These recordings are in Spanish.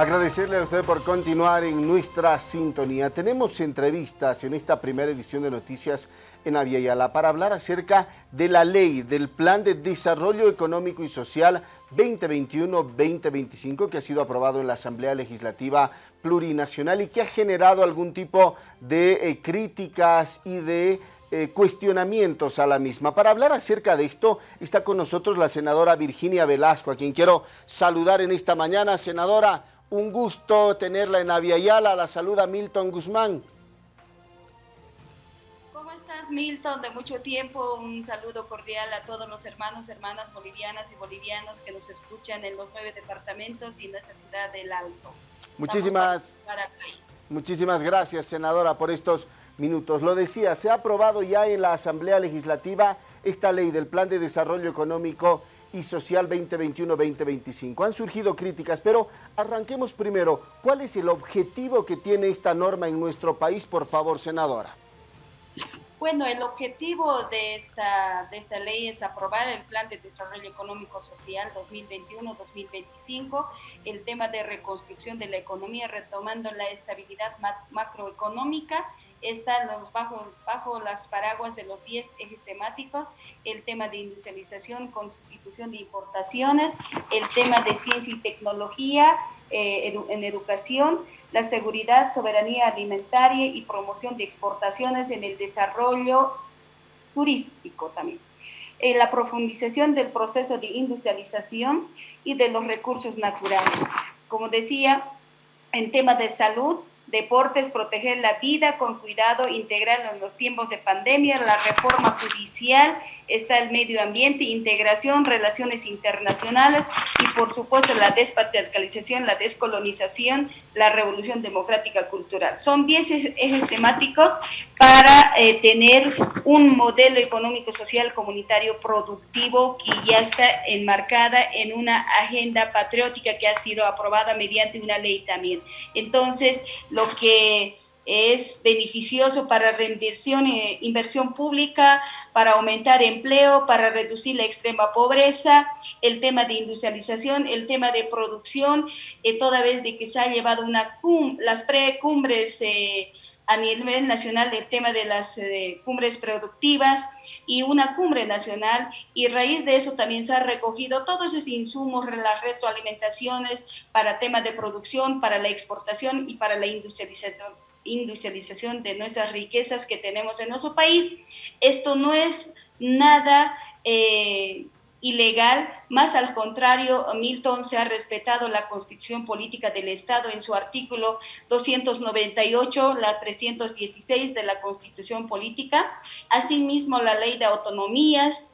Agradecerle a usted por continuar en nuestra sintonía. Tenemos entrevistas en esta primera edición de Noticias en Aviala para hablar acerca de la ley del Plan de Desarrollo Económico y Social 2021-2025 que ha sido aprobado en la Asamblea Legislativa Plurinacional y que ha generado algún tipo de eh, críticas y de eh, cuestionamientos a la misma. Para hablar acerca de esto está con nosotros la senadora Virginia Velasco, a quien quiero saludar en esta mañana. Senadora, un gusto tenerla en Aviala. La saluda Milton Guzmán. ¿Cómo estás, Milton? De mucho tiempo, un saludo cordial a todos los hermanos, hermanas bolivianas y bolivianos que nos escuchan en los nueve departamentos y nuestra ciudad del Alto. Muchísimas, muchísimas gracias, senadora, por estos minutos. Lo decía, se ha aprobado ya en la Asamblea Legislativa esta ley del Plan de Desarrollo Económico y Social 2021-2025. Han surgido críticas, pero arranquemos primero. ¿Cuál es el objetivo que tiene esta norma en nuestro país, por favor, senadora? Bueno, el objetivo de esta, de esta ley es aprobar el Plan de Desarrollo Económico Social 2021-2025, el tema de reconstrucción de la economía retomando la estabilidad macroeconómica están bajo, bajo las paraguas de los 10 ejes temáticos, el tema de industrialización con sustitución de importaciones, el tema de ciencia y tecnología eh, en educación, la seguridad, soberanía alimentaria y promoción de exportaciones en el desarrollo turístico también. Eh, la profundización del proceso de industrialización y de los recursos naturales. Como decía, en tema de salud, deportes, proteger la vida con cuidado integral en los tiempos de pandemia, la reforma judicial, está el medio ambiente, integración, relaciones internacionales y por supuesto la despatriarcalización, la descolonización, la revolución democrática cultural. Son 10 ejes temáticos para eh, tener un modelo económico, social, comunitario productivo que ya está enmarcada en una agenda patriótica que ha sido aprobada mediante una ley también. Entonces, lo que es beneficioso para reinversión e inversión pública, para aumentar empleo, para reducir la extrema pobreza, el tema de industrialización, el tema de producción, eh, toda vez de que se ha llevado una cum las precumbres eh, a nivel nacional del tema de las eh, cumbres productivas y una cumbre nacional. Y a raíz de eso también se ha recogido todos esos insumos, las retroalimentaciones para temas de producción, para la exportación y para la industrialización industrialización de nuestras riquezas que tenemos en nuestro país. Esto no es nada eh, ilegal, más al contrario, Milton se ha respetado la constitución política del Estado en su artículo 298, la 316 de la constitución política, asimismo la ley de autonomías,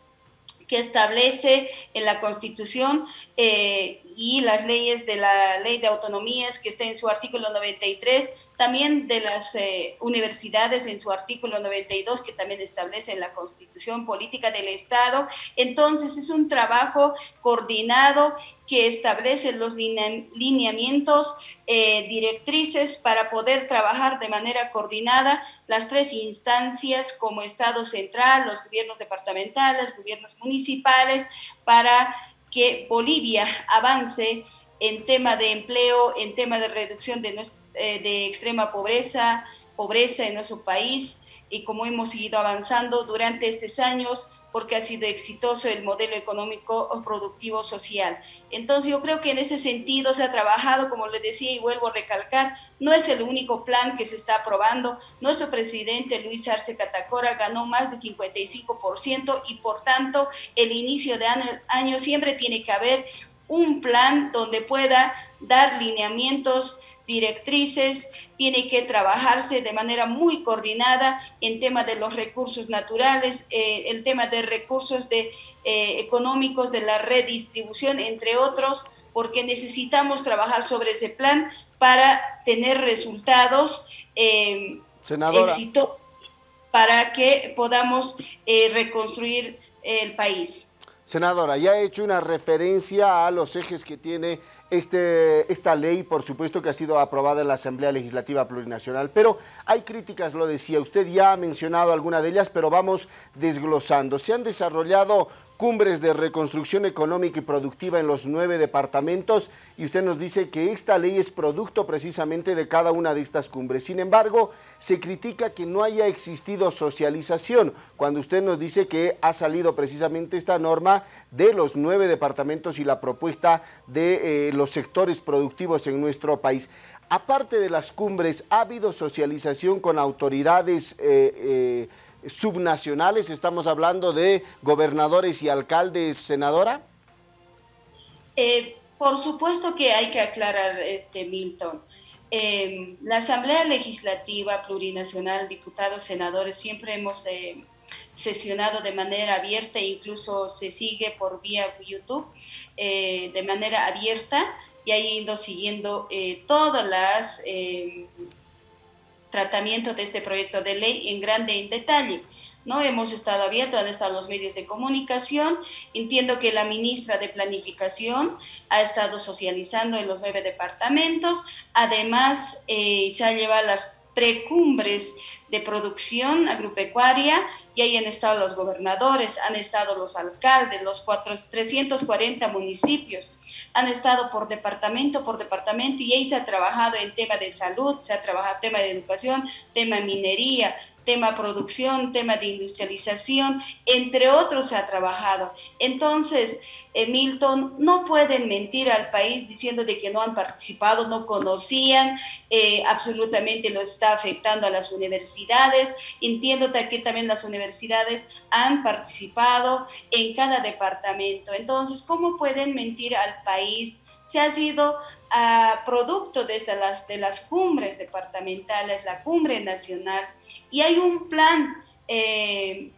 que establece en la Constitución eh, y las leyes de la Ley de Autonomías que está en su artículo 93, también de las eh, universidades en su artículo 92 que también establece en la Constitución Política del Estado. Entonces es un trabajo coordinado que establece los lineamientos eh, directrices para poder trabajar de manera coordinada las tres instancias como Estado central, los gobiernos departamentales, gobiernos municipales, para que Bolivia avance en tema de empleo, en tema de reducción de, eh, de extrema pobreza, pobreza en nuestro país y como hemos seguido avanzando durante estos años, porque ha sido exitoso el modelo económico productivo social. Entonces yo creo que en ese sentido se ha trabajado, como le decía y vuelvo a recalcar, no es el único plan que se está aprobando. Nuestro presidente Luis Arce Catacora ganó más de 55% y por tanto el inicio de año, año siempre tiene que haber un plan donde pueda dar lineamientos directrices, tiene que trabajarse de manera muy coordinada en tema de los recursos naturales, eh, el tema de recursos de, eh, económicos, de la redistribución, entre otros, porque necesitamos trabajar sobre ese plan para tener resultados eh, éxito para que podamos eh, reconstruir el país. Senadora, ya he hecho una referencia a los ejes que tiene este, esta ley, por supuesto que ha sido aprobada en la Asamblea Legislativa Plurinacional, pero hay críticas, lo decía, usted ya ha mencionado alguna de ellas, pero vamos desglosando. Se han desarrollado cumbres de reconstrucción económica y productiva en los nueve departamentos y usted nos dice que esta ley es producto precisamente de cada una de estas cumbres. Sin embargo, se critica que no haya existido socialización cuando usted nos dice que ha salido precisamente esta norma de los nueve departamentos y la propuesta de eh, los sectores productivos en nuestro país. Aparte de las cumbres, ¿ha habido socialización con autoridades eh, eh, subnacionales? Estamos hablando de gobernadores y alcaldes, senadora. Eh, por supuesto que hay que aclarar, este Milton. Em, la Asamblea Legislativa Plurinacional, diputados, senadores, siempre hemos eh, sesionado de manera abierta, incluso se sigue por vía YouTube eh, de manera abierta y ha ido siguiendo todas las tratamiento de este proyecto de ley en grande en detalle. ¿no? Hemos estado abiertos, han estado los medios de comunicación. Entiendo que la ministra de Planificación ha estado socializando en los nueve departamentos. Además, eh, se ha llevado las precumbres de producción agropecuaria y ahí han estado los gobernadores, han estado los alcaldes, los 340 municipios, han estado por departamento por departamento y ahí se ha trabajado en tema de salud, se ha trabajado tema de educación, tema minería, tema producción, tema de industrialización, entre otros se ha trabajado. Entonces, eh, Milton, no pueden mentir al país diciendo de que no han participado, no conocían, eh, absolutamente lo está afectando a las universidades. Entiendo que también las universidades han participado en cada departamento. Entonces, ¿cómo pueden mentir al país? Se ha sido a producto desde las, de las cumbres departamentales, la cumbre nacional, y hay un plan, eh,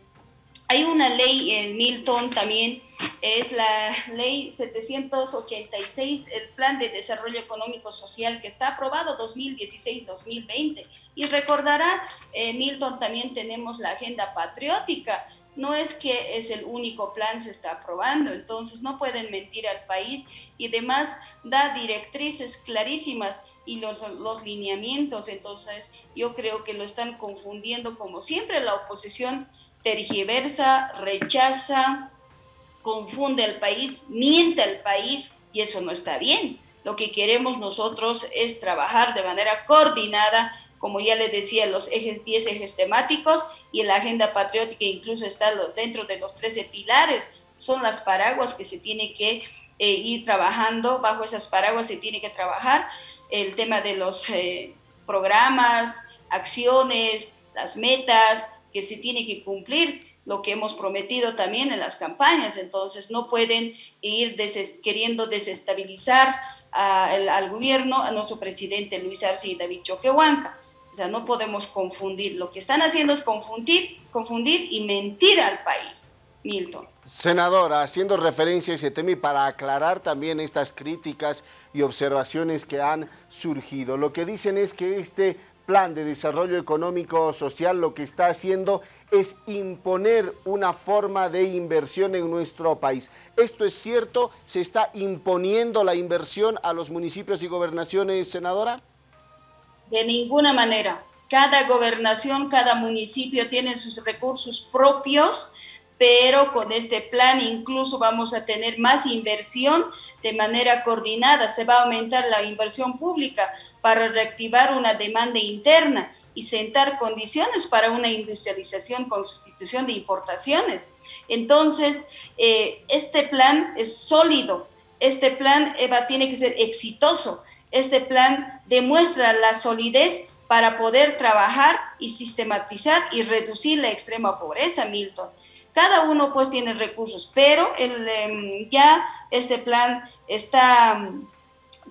hay una ley en Milton también, es la ley 786, el plan de desarrollo económico social que está aprobado 2016-2020. Y recordará, eh, Milton, también tenemos la agenda patriótica, no es que es el único plan se está aprobando, entonces no pueden mentir al país y además da directrices clarísimas y los, los lineamientos, entonces yo creo que lo están confundiendo como siempre la oposición tergiversa, rechaza, confunde al país, miente al país y eso no está bien. Lo que queremos nosotros es trabajar de manera coordinada como ya les decía, los ejes 10 ejes temáticos y la agenda patriótica incluso está dentro de los 13 pilares, son las paraguas que se tiene que eh, ir trabajando, bajo esas paraguas se tiene que trabajar el tema de los eh, programas, acciones, las metas que se tiene que cumplir, lo que hemos prometido también en las campañas, entonces no pueden ir queriendo desestabilizar al gobierno, a nuestro presidente Luis Arce y David Choquehuanca. O sea, no podemos confundir. Lo que están haciendo es confundir, confundir y mentir al país. Milton. Senadora, haciendo referencia a ese tema y para aclarar también estas críticas y observaciones que han surgido, lo que dicen es que este plan de desarrollo económico social lo que está haciendo es imponer una forma de inversión en nuestro país. ¿Esto es cierto? ¿Se está imponiendo la inversión a los municipios y gobernaciones, senadora? De ninguna manera. Cada gobernación, cada municipio tiene sus recursos propios, pero con este plan incluso vamos a tener más inversión de manera coordinada. Se va a aumentar la inversión pública para reactivar una demanda interna y sentar condiciones para una industrialización con sustitución de importaciones. Entonces, eh, este plan es sólido, este plan Eva, tiene que ser exitoso. Este plan demuestra la solidez para poder trabajar y sistematizar y reducir la extrema pobreza, Milton. Cada uno pues tiene recursos, pero el, em, ya este plan está,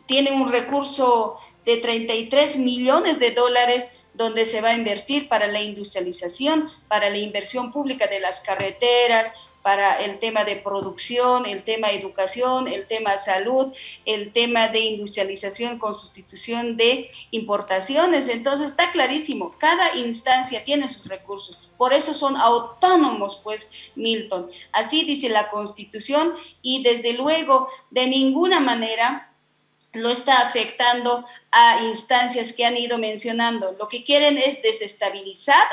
tiene un recurso de 33 millones de dólares donde se va a invertir para la industrialización, para la inversión pública de las carreteras, para el tema de producción, el tema de educación, el tema salud, el tema de industrialización con sustitución de importaciones. Entonces está clarísimo, cada instancia tiene sus recursos, por eso son autónomos, pues, Milton. Así dice la Constitución y desde luego de ninguna manera lo está afectando a instancias que han ido mencionando. Lo que quieren es desestabilizar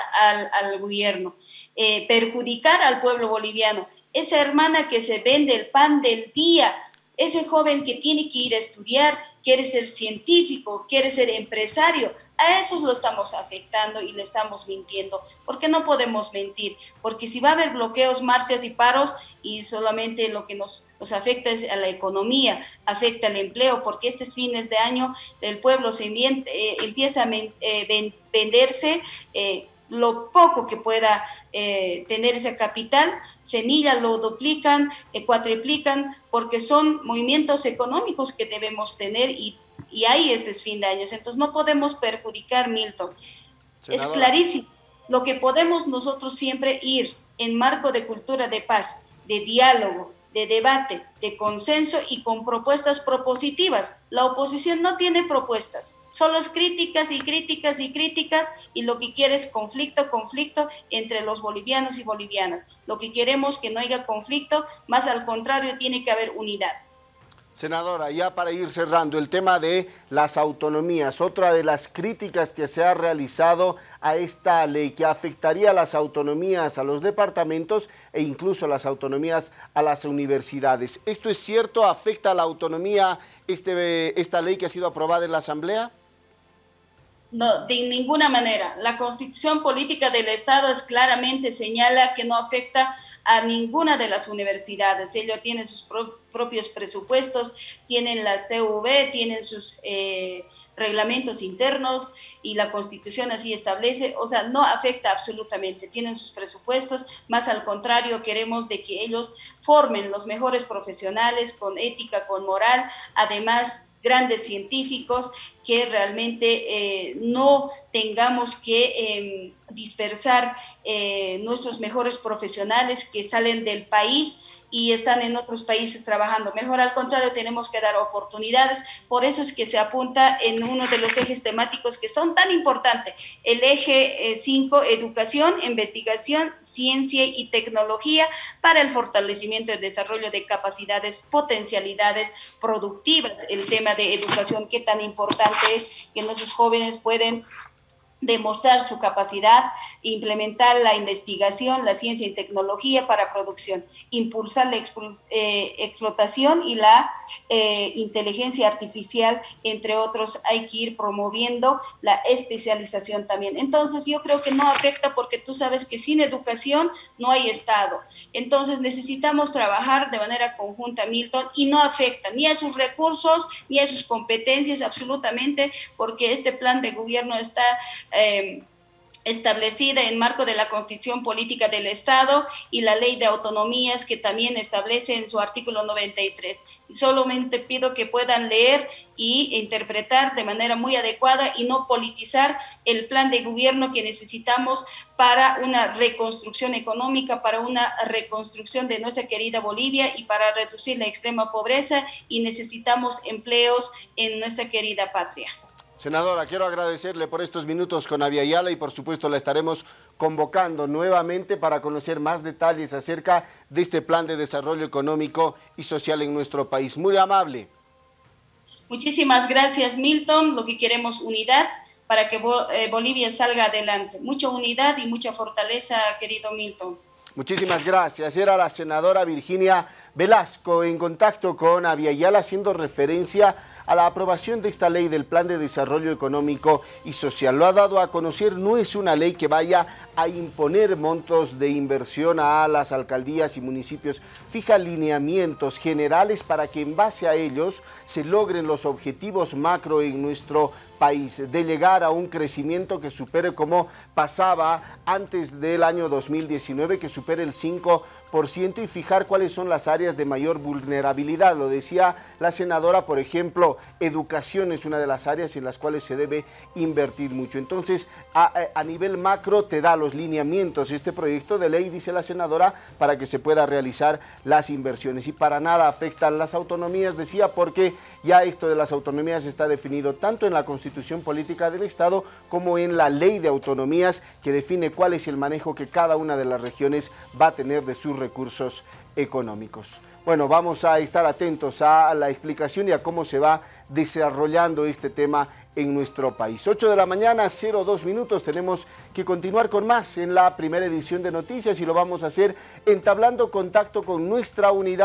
al, gobierno, eh, perjudicar al pueblo boliviano. esa hermana que se vende el pan del día, ese joven que tiene que ir a estudiar, quiere ser científico, quiere ser empresario, a esos lo estamos afectando y le estamos mintiendo. ¿Por qué no podemos mentir? Porque si va a haber bloqueos, marchas y paros y solamente lo que nos, nos afecta es a la economía, afecta al empleo, porque estos fines de año el pueblo se eh, empieza a eh, venderse. Eh, lo poco que pueda eh, tener ese capital, semilla lo duplican, eh, cuatriplican, porque son movimientos económicos que debemos tener y, y hay este fin de años. Entonces no podemos perjudicar, Milton. Es clarísimo. Lo que podemos nosotros siempre ir en marco de cultura de paz, de diálogo, de debate, de consenso y con propuestas propositivas. La oposición no tiene propuestas, solo es críticas y críticas y críticas y lo que quiere es conflicto, conflicto entre los bolivianos y bolivianas. Lo que queremos que no haya conflicto, más al contrario, tiene que haber unidad. Senadora, ya para ir cerrando, el tema de las autonomías, otra de las críticas que se ha realizado a esta ley que afectaría las autonomías, a los departamentos e incluso las autonomías a las universidades. ¿Esto es cierto? ¿Afecta a la autonomía este, esta ley que ha sido aprobada en la Asamblea? No, de ninguna manera. La constitución política del Estado es claramente señala que no afecta a ninguna de las universidades. Ellos tienen sus propios presupuestos, tienen la CV, tienen sus eh, reglamentos internos y la constitución así establece. O sea, no afecta absolutamente. Tienen sus presupuestos, más al contrario, queremos de que ellos formen los mejores profesionales con ética, con moral, además grandes científicos, que realmente eh, no tengamos que em, dispersar eh, nuestros mejores profesionales que salen del país y están en otros países trabajando. Mejor al contrario, tenemos que dar oportunidades. Por eso es que se apunta en uno de los ejes temáticos que son tan importantes. El eje 5, eh, educación, investigación, ciencia y tecnología para el fortalecimiento y desarrollo de capacidades, potencialidades productivas. El tema de educación, qué tan importante es que nuestros jóvenes pueden demostrar su capacidad, implementar la investigación, la ciencia y tecnología para producción, impulsar la eh, explotación y la eh, inteligencia artificial, entre otros, hay que ir promoviendo la especialización también. Entonces, yo creo que no afecta porque tú sabes que sin educación no hay Estado. Entonces, necesitamos trabajar de manera conjunta, Milton, y no afecta ni a sus recursos, ni a sus competencias, absolutamente, porque este plan de gobierno está eh, establecida en marco de la Constitución Política del Estado y la Ley de Autonomías que también establece en su artículo 93. Solamente pido que puedan leer y interpretar de manera muy adecuada y no politizar el plan de gobierno que necesitamos para una reconstrucción económica, para una reconstrucción de nuestra querida Bolivia y para reducir la extrema pobreza y necesitamos empleos en nuestra querida patria. Senadora, quiero agradecerle por estos minutos con Aviala y por supuesto la estaremos convocando nuevamente para conocer más detalles acerca de este plan de desarrollo económico y social en nuestro país. Muy amable. Muchísimas gracias, Milton. Lo que queremos unidad para que eh, Bolivia salga adelante. Mucha unidad y mucha fortaleza, querido Milton. Muchísimas gracias. Era la senadora Virginia Velasco en contacto con Aviala haciendo referencia a la aprobación de esta ley del Plan de Desarrollo Económico y Social. Lo ha dado a conocer, no es una ley que vaya a imponer montos de inversión a las alcaldías y municipios, fija lineamientos generales para que en base a ellos se logren los objetivos macro en nuestro país, de llegar a un crecimiento que supere como pasaba antes del año 2019, que supere el 5% y fijar cuáles son las áreas de mayor vulnerabilidad. Lo decía la senadora, por ejemplo, educación es una de las áreas en las cuales se debe invertir mucho. Entonces, a, nivel macro te da los lineamientos este proyecto de ley, dice la senadora, para que se pueda realizar las inversiones. Y para nada afectan las autonomías, decía, porque ya esto de las autonomías está definido tanto en la Constitución Política del Estado como en la Ley de Autonomías que define cuál es el manejo que cada una de las regiones va a tener de sus recursos económicos. bueno, vamos a estar atentos a la explicación y a cómo se va desarrollando este tema en nuestro país. 8 de la mañana, 02 minutos, tenemos que continuar con más en la primera edición de noticias y lo vamos a hacer entablando contacto con nuestra unidad